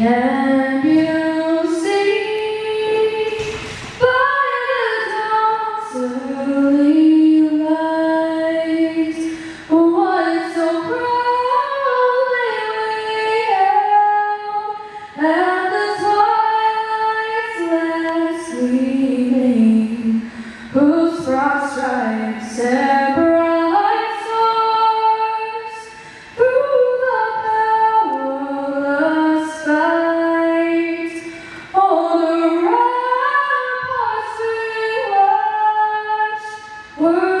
كان Word.